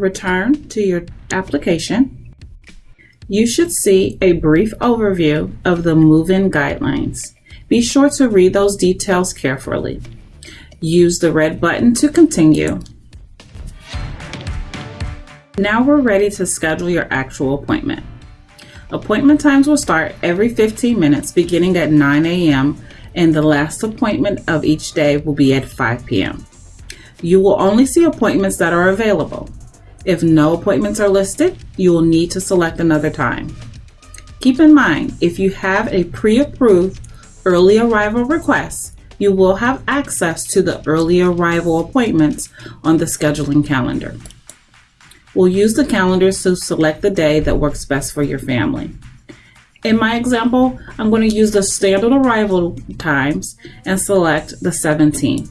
Return to your application. You should see a brief overview of the move-in guidelines. Be sure to read those details carefully. Use the red button to continue. Now we're ready to schedule your actual appointment. Appointment times will start every 15 minutes beginning at 9 a.m. and the last appointment of each day will be at 5 p.m. You will only see appointments that are available. If no appointments are listed, you will need to select another time. Keep in mind, if you have a pre-approved early arrival request, you will have access to the early arrival appointments on the scheduling calendar. We'll use the calendar to select the day that works best for your family. In my example, I'm going to use the standard arrival times and select the 17th.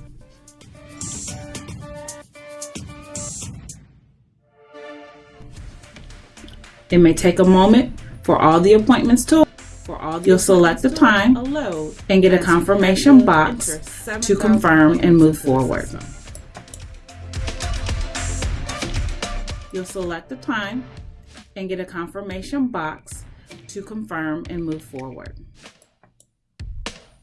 It may take a moment for all the appointments to for all You'll select the time and get a confirmation box to confirm and move forward. You'll select the time and get a confirmation box to confirm and move forward.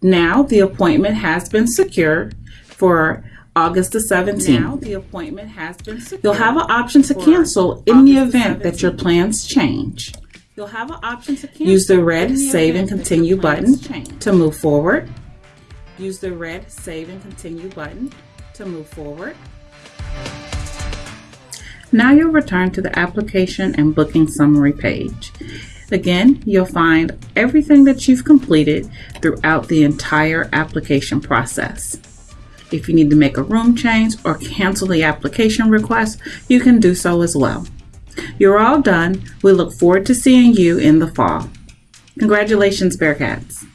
Now the appointment has been secured for August the 17th. Now the appointment has been secured. You'll have an option to cancel in the event that your plans change. You'll have an option to cancel. Use the red the Save and Continue button change. to move forward. Use the red Save and Continue button to move forward. Now you'll return to the application and booking summary page. Again, you'll find everything that you've completed throughout the entire application process. If you need to make a room change or cancel the application request, you can do so as well. You're all done. We look forward to seeing you in the fall. Congratulations, Bearcats.